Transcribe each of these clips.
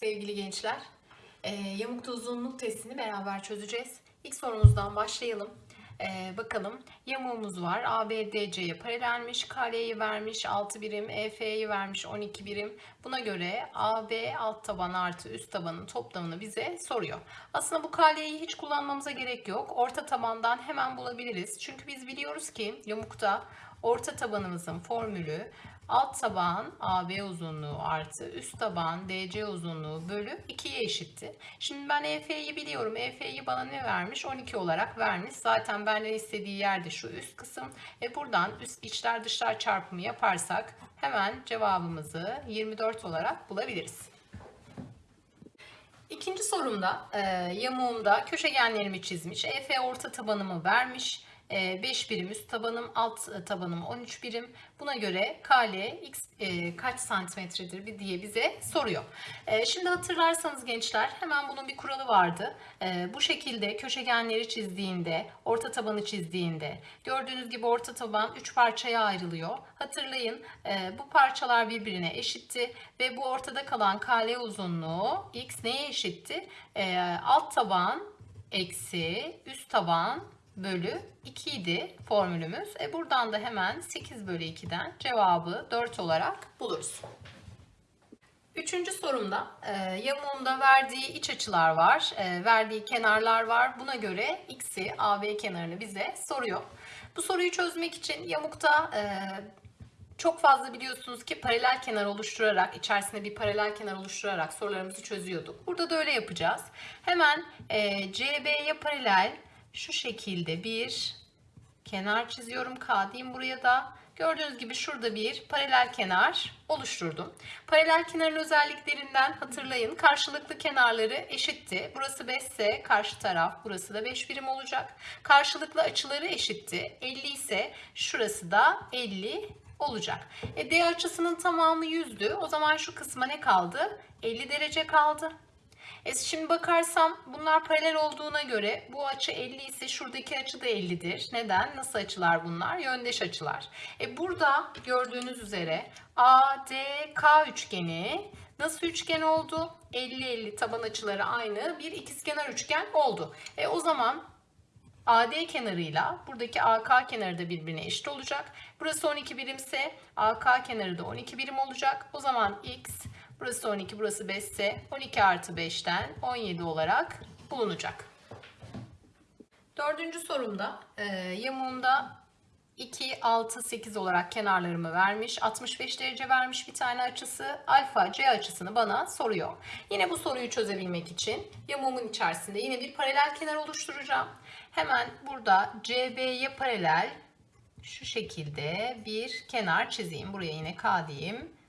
sevgili gençler. Ee, yamukta uzunluk testini beraber çözeceğiz. İlk sorumuzdan başlayalım. Ee, bakalım yamuğumuz var. ABDC'ye paralelmiş. KL'yi vermiş 6 birim. EF'yi vermiş 12 birim. Buna göre AB alt taban artı üst tabanın toplamını bize soruyor. Aslında bu KL'yi hiç kullanmamıza gerek yok. Orta tabandan hemen bulabiliriz. Çünkü biz biliyoruz ki yamukta orta tabanımızın formülü alt taban AB uzunluğu artı üst taban DC uzunluğu bölü 2'ye eşitti. Şimdi ben EF'yi biliyorum. EF'yi bana ne vermiş? 12 olarak vermiş. Zaten benden istediği yerde şu üst kısım. E buradan üst içler dışlar çarpımı yaparsak hemen cevabımızı 24 olarak bulabiliriz. İkinci sorumda e, yamuğumda köşegenlerimi çizmiş. EF orta tabanımı vermiş. 5 birim üst tabanım, alt tabanım 13 birim. Buna göre KL x e, kaç santimetredir diye bize soruyor. E, şimdi hatırlarsanız gençler hemen bunun bir kuralı vardı. E, bu şekilde köşegenleri çizdiğinde, orta tabanı çizdiğinde gördüğünüz gibi orta taban 3 parçaya ayrılıyor. Hatırlayın e, bu parçalar birbirine eşitti ve bu ortada kalan KL uzunluğu x neye eşitti? E, alt taban eksi üst taban bölü 2 idi formülümüz. E buradan da hemen 8 bölü 2'den cevabı 4 olarak buluruz. Üçüncü sorumda e, yamuğunda verdiği iç açılar var, e, verdiği kenarlar var. Buna göre x'i AB kenarını bize soruyor. Bu soruyu çözmek için yamukta e, çok fazla biliyorsunuz ki paralel kenar oluşturarak, içerisinde bir paralel kenar oluşturarak sorularımızı çözüyorduk. Burada da öyle yapacağız. Hemen e, CB'ye paralel şu şekilde bir kenar çiziyorum. K diyeyim buraya da. Gördüğünüz gibi şurada bir paralel kenar oluşturdum. Paralel kenarın özelliklerinden hatırlayın. Karşılıklı kenarları eşitti. Burası 5 ise karşı taraf burası da 5 birim olacak. Karşılıklı açıları eşitti. 50 ise şurası da 50 olacak. E, D açısının tamamı 100'dü. O zaman şu kısma ne kaldı? 50 derece kaldı. E şimdi bakarsam bunlar paralel olduğuna göre bu açı 50 ise şuradaki açı da 50'dir. Neden? Nasıl açılar bunlar? Yöndeş açılar. E burada gördüğünüz üzere ADK üçgeni nasıl üçgen oldu? 50-50 taban açıları aynı bir ikizkenar üçgen oldu. E o zaman AD kenarıyla buradaki AK kenarı da birbirine eşit olacak. Burası 12 birimse AK kenarı da 12 birim olacak. O zaman X Burası 12, burası 5 ise 12 artı 5'ten 17 olarak bulunacak. Dördüncü sorumda e, yamuğunda 2, 6, 8 olarak kenarlarımı vermiş. 65 derece vermiş bir tane açısı. Alfa C açısını bana soruyor. Yine bu soruyu çözebilmek için yamuğumun içerisinde yine bir paralel kenar oluşturacağım. Hemen burada CB'ye paralel şu şekilde bir kenar çizeyim. Buraya yine K diyeyim.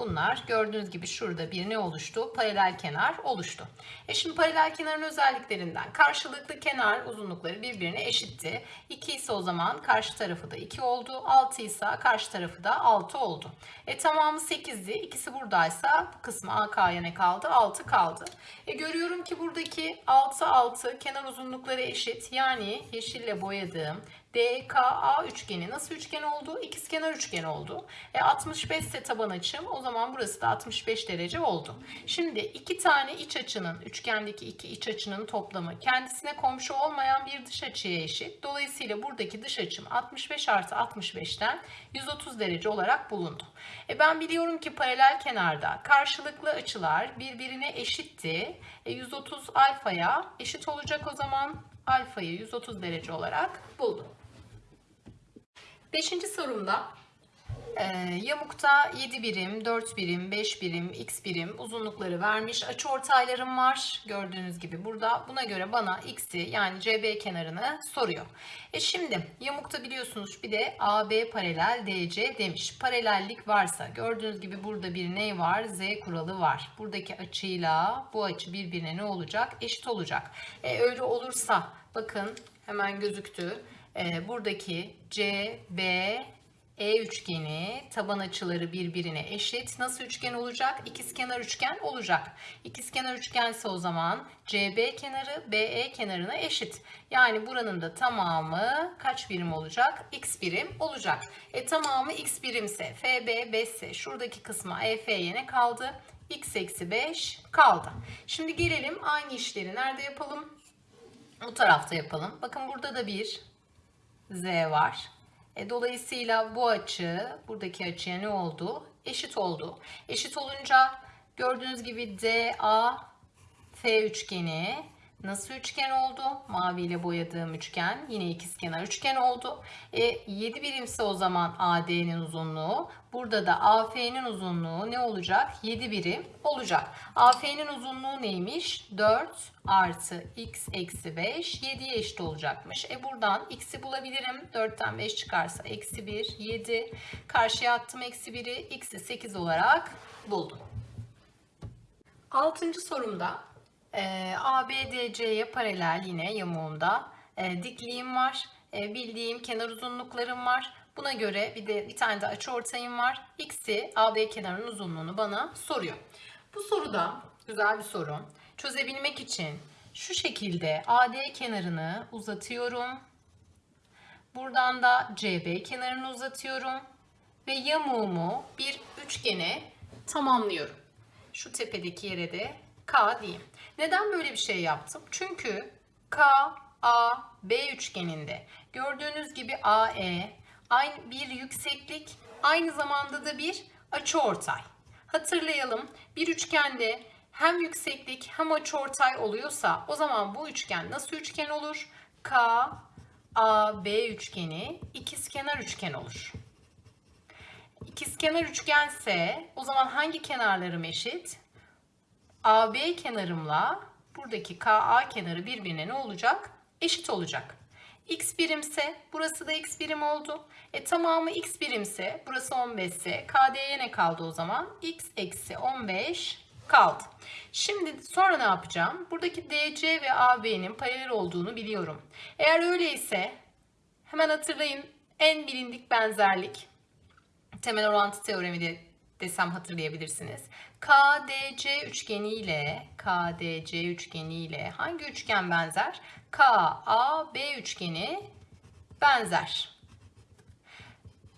Bunlar gördüğünüz gibi şurada bir ne oluştu? Paralel kenar oluştu. E şimdi paralel kenarın özelliklerinden karşılıklı kenar uzunlukları birbirine eşitti. 2 ise o zaman karşı tarafı da 2 oldu. 6 ise karşı tarafı da 6 oldu. E tamamı 8'di. İkisi buradaysa bu kısmı AK'ya ne kaldı? 6 kaldı. E görüyorum ki buradaki 6 6 kenar uzunlukları eşit. Yani yeşille boyadığım DKA üçgeni nasıl üçgen oldu? İkizkenar üçgen oldu. E 65 ise taban açım. O zaman burası da 65 derece oldu. Şimdi iki tane iç açının, üçgendeki iki iç açının toplamı kendisine komşu olmayan bir dış açıya eşit. Dolayısıyla buradaki dış açım 65 artı 65'ten 130 derece olarak bulundu. E ben biliyorum ki paralel kenarda karşılıklı açılar birbirine eşitti. E 130 alfaya eşit olacak o zaman alfayı 130 derece olarak buldum. Beşinci sorumda e, yamukta 7 birim, 4 birim, 5 birim, x birim uzunlukları vermiş. Açı ortaylarım var. Gördüğünüz gibi burada. Buna göre bana x'i yani CB kenarını soruyor. E şimdi yamukta biliyorsunuz bir de AB paralel DC demiş. Paralellik varsa gördüğünüz gibi burada bir ne var? Z kuralı var. Buradaki açıyla bu açı birbirine ne olacak? Eşit olacak. E, öyle olursa bakın hemen gözüktü e, buradaki C, B, E üçgeni taban açıları birbirine eşit. Nasıl üçgen olacak? İkizkenar üçgen olacak. İkizkenar üçgense o zaman CB kenarı BE kenarına eşit. Yani buranın da tamamı kaç birim olacak? X birim olacak. E tamamı X birimse FB 5 ise şuradaki kısma EF'ye ne kaldı? x eksi 5 kaldı. Şimdi gelelim aynı işleri nerede yapalım? Bu tarafta yapalım. Bakın burada da bir z var. E, dolayısıyla bu açı buradaki açıya ne oldu? Eşit oldu. Eşit olunca gördüğünüz gibi DA F üçgeni nasıl üçgen oldu? Maviyle boyadığım üçgen yine ikizkenar üçgen oldu. E, 7 birimse o zaman AD'nin uzunluğu. Burada da AF'nin uzunluğu ne olacak? 7 birim olacak. AF'nin uzunluğu neymiş? 4 artı x eksi 5 7'ye eşit olacakmış. E buradan x'i bulabilirim. 4'ten 5 çıkarsa eksi 1 7. Karşıya attım eksi 1'i x'i 8 olarak buldum. Altıncı sorumda e, ABDC'ye paralel yine yamuğunda e, dikliğim var. E, bildiğim kenar uzunluklarım var. Buna göre bir de bir tane de açıortayım var. X'i AB kenarının uzunluğunu bana soruyor. Bu soruda güzel bir soru. Çözebilmek için şu şekilde AD kenarını uzatıyorum. Buradan da CB kenarını uzatıyorum. Ve yamuğumu bir üçgene tamamlıyorum. Şu tepedeki yere de K diyeyim. Neden böyle bir şey yaptım? Çünkü K, A, B üçgeninde gördüğünüz gibi AE aynı bir yükseklik aynı zamanda da bir açıortay. Hatırlayalım bir üçgende hem yükseklik hem açıortay oluyorsa o zaman bu üçgen nasıl üçgen olur? K, A, B üçgeni ikizkenar üçgen olur. İkizkenar üçgense o zaman hangi kenarlarım eşit? AB kenarımla buradaki KA kenarı birbirine ne olacak? Eşit olacak. X birimse burası da X birim oldu. E tamamı X birimse burası 15 ise KD'ye ne kaldı o zaman? X eksi 15 kaldı. Şimdi sonra ne yapacağım? Buradaki DC ve AB'nin paralel olduğunu biliyorum. Eğer öyleyse hemen hatırlayın en bilindik benzerlik temel orantı teoremi de desem hatırlayabilirsiniz. KDC üçgeni ile KDC üçgeni ile hangi üçgen benzer? KAB üçgeni benzer.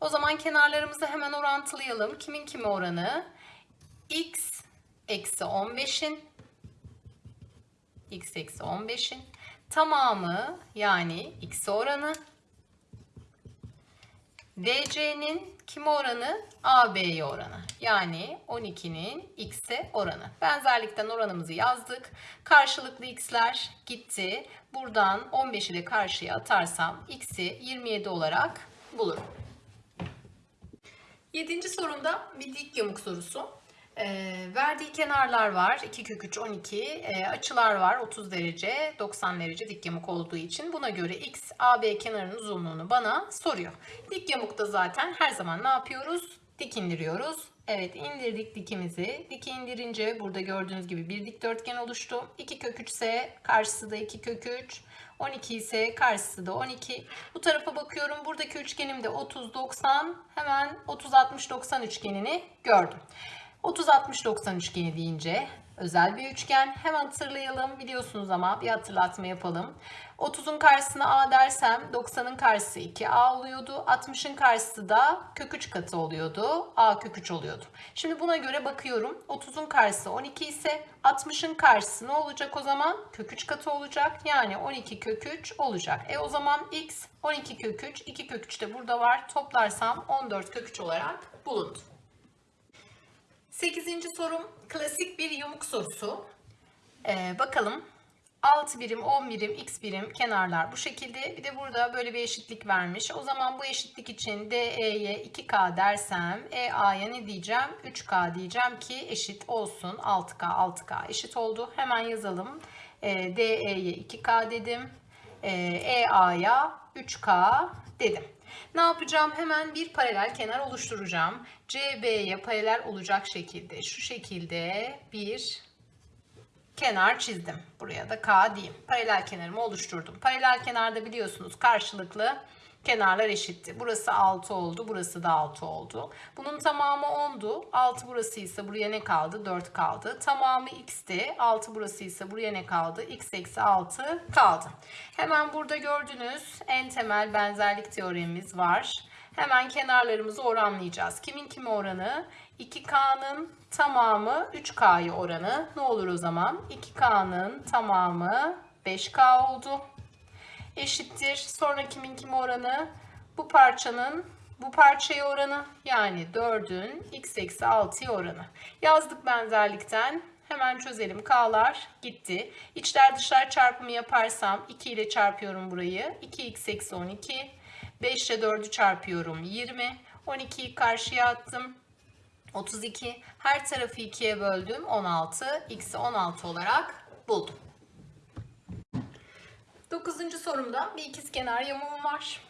O zaman kenarlarımızı hemen orantılayalım. Kimin kime oranı? X eksi 15'in X eksi 15'in tamamı yani X oranı DC'nin kime oranı? AB'ye oranı. Yani 12'nin X'e oranı. Benzerlikten oranımızı yazdık. Karşılıklı X'ler gitti. Buradan 15'i de karşıya atarsam X'i 27 olarak bulurum. Yedinci sorumda bir dik yamuk sorusu. E, verdiği kenarlar var. 2 kök 3 12. E, açılar var. 30 derece 90 derece dik yamuk olduğu için. Buna göre x AB kenarının uzunluğunu bana soruyor. Dik yamukta zaten her zaman ne yapıyoruz? Dik indiriyoruz. Evet indirdik dikimizi. Diki indirince burada gördüğünüz gibi bir dikdörtgen oluştu. 2 kök 3 ise karşısı da 2 kök 3. 12 ise karşısı da 12. Bu tarafa bakıyorum. Buradaki üçgenimde 30 90. Hemen 30 60 90 üçgenini gördüm. 30-60-90 üçgeni deyince özel bir üçgen. Hemen hatırlayalım. Biliyorsunuz ama bir hatırlatma yapalım. 30'un karşısına A dersem 90'ın karşısı 2A oluyordu. 60'ın karşısı da kök 3 katı oluyordu. A kök 3 oluyordu. Şimdi buna göre bakıyorum. 30'un karşısı 12 ise 60'ın karşısı ne olacak o zaman? Kök 3 katı olacak. Yani 12 kök 3 olacak. E o zaman x 12 kök 3, 2 kök 3 de burada var. Toplarsam 14 kök 3 olarak bulundu. Sekizinci sorum klasik bir yamuk sorusu. Ee, bakalım 6 birim, 10 birim, x birim kenarlar bu şekilde. Bir de burada böyle bir eşitlik vermiş. O zaman bu eşitlik için DE'ye 2K dersem EA'ya ne diyeceğim? 3K diyeceğim ki eşit olsun. 6K, 6K eşit oldu. Hemen yazalım. E, DE'ye 2K dedim. E, EA'ya 3K dedim. Ne yapacağım? Hemen bir paralel kenar oluşturacağım. CB'ye paralel olacak şekilde şu şekilde bir kenar çizdim. Buraya da K diyeyim. Paralel kenarımı oluşturdum. Paralel kenarda biliyorsunuz karşılıklı kenarlar eşitti. Burası 6 oldu. Burası da 6 oldu. Bunun tamamı 10'du. 6 burası ise buraya ne kaldı? 4 kaldı. Tamamı x'ti. 6 burası ise buraya ne kaldı? x eksi 6 kaldı. Hemen burada gördüğünüz en temel benzerlik teoremimiz var. Hemen kenarlarımızı oranlayacağız. Kimin kimi oranı? 2K'nın tamamı 3K'yı oranı. Ne olur o zaman? 2K'nın tamamı 5K oldu. Eşittir. Sonra kimin kimi oranı? Bu parçanın bu parçaya oranı yani 4'ün x eksi 6'ya oranı. Yazdık benzerlikten. Hemen çözelim. K'lar gitti. İçler dışlar çarpımı yaparsam 2 ile çarpıyorum burayı. 2x eksi 12. 5 ile 4'ü çarpıyorum 20. 12'yi karşıya attım. 32. Her tarafı 2'ye böldüm. 16. X'i 16 olarak buldum. 9. sorumda bir ikizkenar yamuğum var.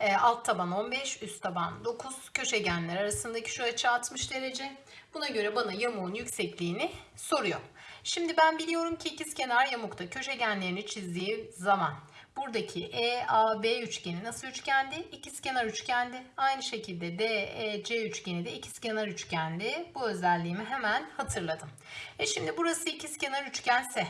E, alt taban 15, üst taban 9. Köşegenler arasındaki şu açı 60 derece. Buna göre bana yamuğun yüksekliğini soruyor. Şimdi ben biliyorum ki ikizkenar yamukta köşegenlerini çizdiği zaman buradaki EAB üçgeni nasıl üçgendi? İkizkenar üçgendi. Aynı şekilde DEC üçgeni de ikizkenar üçgendi. Bu özelliğimi hemen hatırladım. E şimdi burası ikizkenar üçgense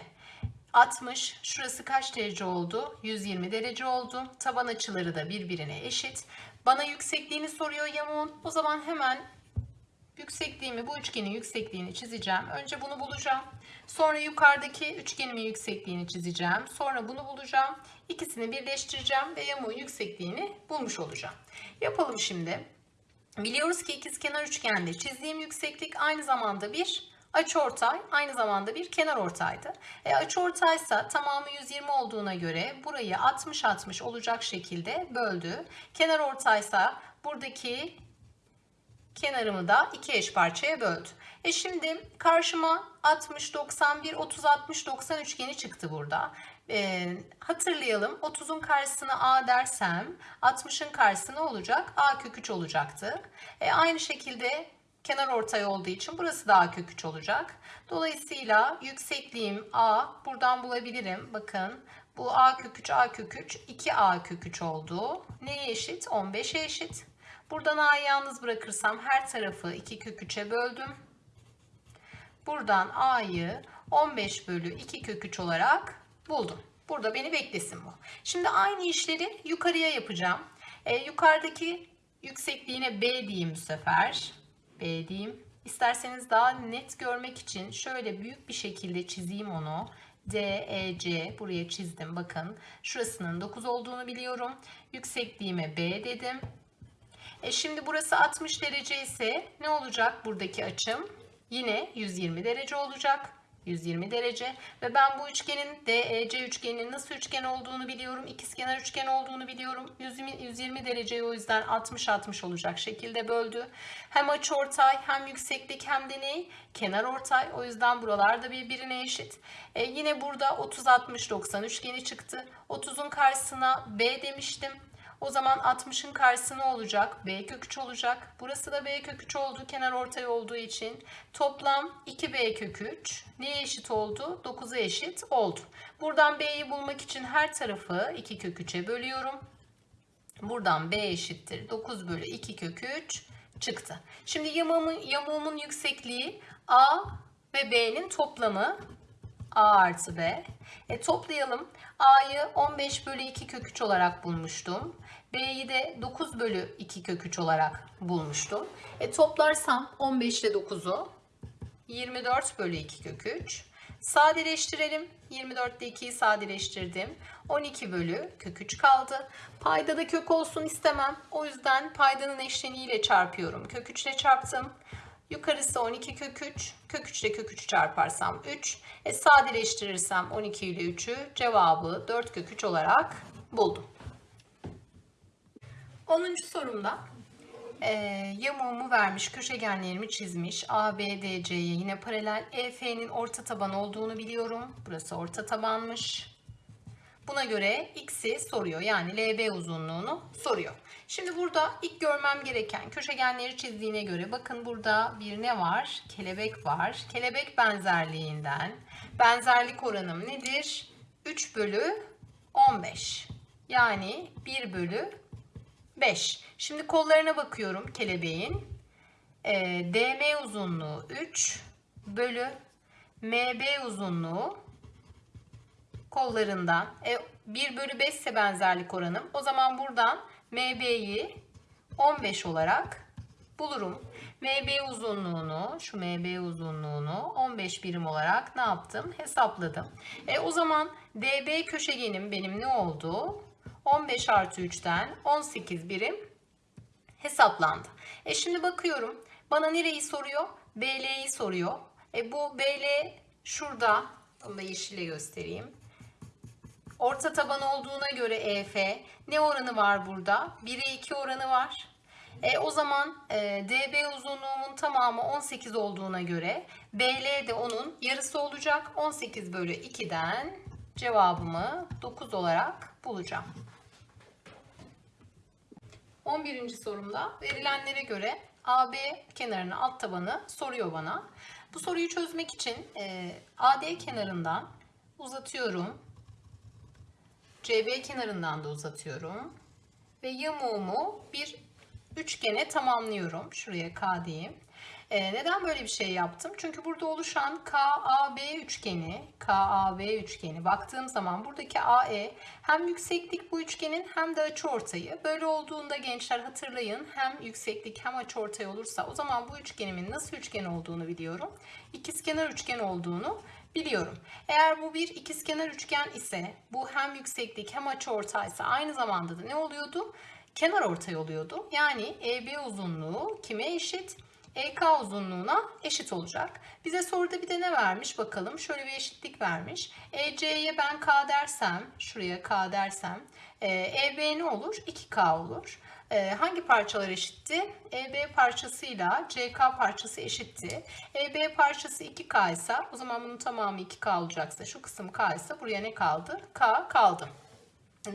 60. Şurası kaç derece oldu? 120 derece oldu. Taban açıları da birbirine eşit. Bana yüksekliğini soruyor yamuğun. O zaman hemen yüksekliğimi, bu üçgenin yüksekliğini çizeceğim. Önce bunu bulacağım. Sonra yukarıdaki üçgenimin yüksekliğini çizeceğim. Sonra bunu bulacağım. İkisini birleştireceğim ve yamuğun yüksekliğini bulmuş olacağım. Yapalım şimdi. Biliyoruz ki ikizkenar üçgende çizdiğim yükseklik aynı zamanda bir Açıortay aynı zamanda bir kenar ortaydı. E, açıortaysa tamamı 120 olduğuna göre burayı 60-60 olacak şekilde böldü. Kenar ortaysa buradaki kenarımı da iki eş parçaya böldü. E şimdi karşıma 60, 91, 30, 60, 90 üçgeni çıktı burada. E, hatırlayalım 30'un karşısına A dersem 60'ın karşısına olacak? A kök 3 olacaktı. E, aynı şekilde kenar ortay olduğu için burası da A kök 3 olacak. Dolayısıyla yüksekliğim A buradan bulabilirim. Bakın bu A kök 3 A kök 3 2A kök 3 oldu. Neye eşit? 15'e eşit. Buradan A'yı yalnız bırakırsam her tarafı 2 kök 3'e böldüm. Buradan A'yı 15 bölü 2 kök 3 olarak buldum. Burada beni beklesin bu. Şimdi aynı işleri yukarıya yapacağım. E, yukarıdaki yüksekliğine B diyeyim bu sefer. B diyeyim. İsterseniz daha net görmek için şöyle büyük bir şekilde çizeyim onu. D, E, C buraya çizdim. Bakın şurasının 9 olduğunu biliyorum. Yüksekliğime B dedim. E şimdi burası 60 derece ise ne olacak buradaki açım? Yine 120 derece olacak. 120 derece ve ben bu üçgenin DEC üçgeninin nasıl üçgen olduğunu biliyorum. İkizkenar üçgen olduğunu biliyorum. 120, 120 dereceyi o yüzden 60-60 olacak şekilde böldü. Hem açıortay hem yükseklik hem de ne? Kenar ortay. O yüzden buralar da birbirine eşit. E, yine burada 30-60-90 üçgeni çıktı. 30'un karşısına B demiştim. O zaman 60'ın karşısı ne olacak? B kök 3 olacak. Burası da B kök 3 oldu. Kenar ortay olduğu için. Toplam 2B kök 3. Neye eşit oldu? 9'a eşit oldu. Buradan B'yi bulmak için her tarafı 2 kök 3'e bölüyorum. Buradan B eşittir. 9 bölü 2 kök 3 çıktı. Şimdi yamuğumun, yamuğumun yüksekliği A ve B'nin toplamı A artı B. E, toplayalım. A'yı 15 bölü 2 kök 3 olarak bulmuştum. B'yi de 9 bölü 2 kök 3 olarak bulmuştum. E, toplarsam 15 ile 9'u 24 bölü 2 kök 3. Sadeleştirelim. 24 ile 2'yi sadeleştirdim. 12 bölü kök 3 kaldı. Payda da kök olsun istemem. O yüzden paydanın eşleniğiyle çarpıyorum. Kök 3 ile çarptım. Yukarısı 12 kök 3. Kök 3 ile kök 3'ü çarparsam 3. E, sadeleştirirsem 12 ile 3'ü cevabı 4 kök 3 olarak buldum. 10. sorumda e, yamuğumu vermiş, köşegenlerimi çizmiş. A, yine paralel. EF'nin orta taban olduğunu biliyorum. Burası orta tabanmış. Buna göre x'i soruyor. Yani LB uzunluğunu soruyor. Şimdi burada ilk görmem gereken köşegenleri çizdiğine göre bakın burada bir ne var? Kelebek var. Kelebek benzerliğinden benzerlik oranım nedir? 3 bölü 15. Yani 1 bölü 5. Şimdi kollarına bakıyorum kelebeğin. E, DM uzunluğu 3 bölü MB uzunluğu kollarından. E, 1 bölü 5 ise benzerlik oranım. O zaman buradan MB'yi 15 olarak bulurum. MB uzunluğunu, şu MB uzunluğunu 15 birim olarak ne yaptım? Hesapladım. E, o zaman DB köşegenim benim ne oldu? 15 artı 3'ten 18 birim hesaplandı. E şimdi bakıyorum. Bana nereyi soruyor? BL'yi soruyor. E bu BL şurada. Bunu da yeşille göstereyim. Orta taban olduğuna göre EF ne oranı var burada? 1'e 2 oranı var. E, o zaman e, DB uzunluğumun tamamı 18 olduğuna göre BL de onun yarısı olacak. 18 bölü 2'den cevabımı 9 olarak bulacağım. 11. sorumda verilenlere göre AB kenarının alt tabanı soruyor bana. Bu soruyu çözmek için e, AD kenarından uzatıyorum. CB kenarından da uzatıyorum. Ve yamuğumu bir üçgene tamamlıyorum. Şuraya K diyeyim. Ee, neden böyle bir şey yaptım? Çünkü burada oluşan KAB üçgeni, KAB üçgeni baktığım zaman buradaki AE hem yükseklik bu üçgenin hem de açıortayı. Böyle olduğunda gençler hatırlayın hem yükseklik hem açıortay olursa o zaman bu üçgenimin nasıl üçgen olduğunu biliyorum. İkizkenar üçgen olduğunu biliyorum. Eğer bu bir ikizkenar üçgen ise bu hem yükseklik hem açıortaysa aynı zamanda da ne oluyordu? Kenar ortay oluyordu. Yani EB uzunluğu kime eşit? EK uzunluğuna eşit olacak. Bize soruda bir de ne vermiş bakalım. Şöyle bir eşitlik vermiş. EC'ye ben K dersem, şuraya K dersem, EB ne olur? 2K olur. E, hangi parçalar eşitti? EB parçasıyla CK parçası eşitti. EB parçası 2K ise o zaman bunun tamamı 2K olacaksa şu kısım K ise buraya ne kaldı? K kaldı.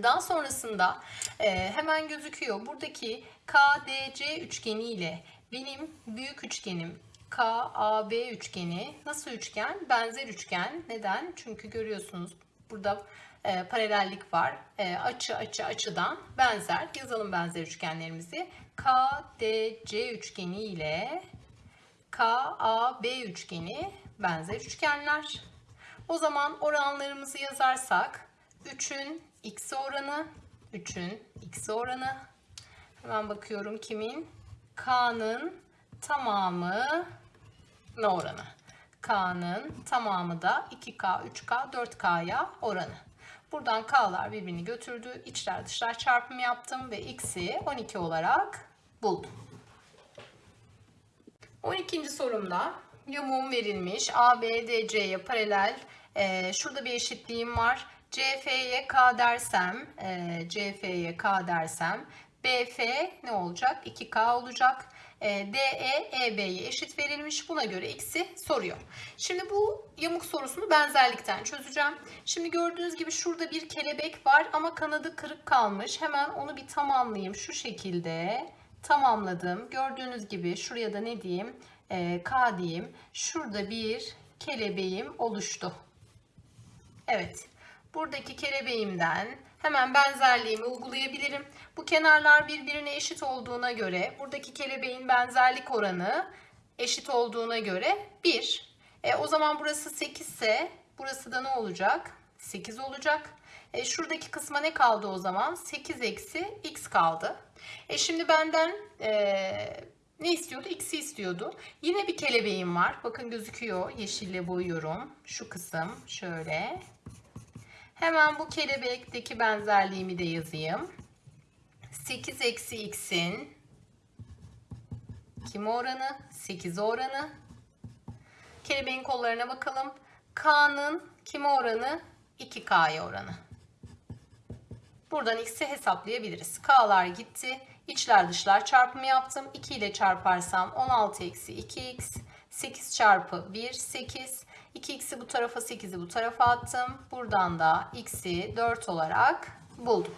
Daha sonrasında e, hemen gözüküyor. Buradaki KDC üçgeni ile benim büyük üçgenim KAB üçgeni nasıl üçgen? Benzer üçgen. Neden? Çünkü görüyorsunuz burada e, paralellik var. E, açı açı açıdan benzer. Yazalım benzer üçgenlerimizi. KDC üçgeni ile KAB üçgeni benzer üçgenler. O zaman oranlarımızı yazarsak 3'ün x oranı, 3'ün x oranı. Hemen bakıyorum kimin? K'nın tamamı ne oranı? K'nın tamamı da 2K, 3K, 4K'ya oranı. Buradan K'lar birbirini götürdü. İçler dışlar çarpımı yaptım ve X'i 12 olarak buldum. 12. sorumda yamuğum verilmiş. ABDC'ye paralel. Ee, şurada bir eşitliğim var. CF'ye K dersem, e, CF'ye K dersem BF ne olacak? 2K olacak. E, DE EB'ye eşit verilmiş. Buna göre X'i soruyor. Şimdi bu yamuk sorusunu benzerlikten çözeceğim. Şimdi gördüğünüz gibi şurada bir kelebek var ama kanadı kırık kalmış. Hemen onu bir tamamlayayım. Şu şekilde tamamladım. Gördüğünüz gibi şuraya da ne diyeyim? E, K diyeyim. Şurada bir kelebeğim oluştu. Evet. Buradaki kelebeğimden hemen benzerliğimi uygulayabilirim. Bu kenarlar birbirine eşit olduğuna göre buradaki kelebeğin benzerlik oranı eşit olduğuna göre 1. E, o zaman burası 8 ise burası da ne olacak? 8 olacak. E, şuradaki kısma ne kaldı o zaman? 8 eksi x kaldı. E, şimdi benden e, ne istiyordu? X'i istiyordu. Yine bir kelebeğim var. Bakın gözüküyor. Yeşille boyuyorum. Şu kısım şöyle. Hemen bu kelebekteki benzerliğimi de yazayım. 8 eksi x'in kim oranı? 8 oranı. Kelebeğin kollarına bakalım. K'nın kim oranı? 2K'ya oranı. Buradan x'i hesaplayabiliriz. K'lar gitti. İçler dışlar çarpımı yaptım. 2 ile çarparsam 16 eksi 2x. 8 çarpı 1 8. 2x'i bu tarafa 8'i bu tarafa attım. Buradan da x'i 4 olarak buldum.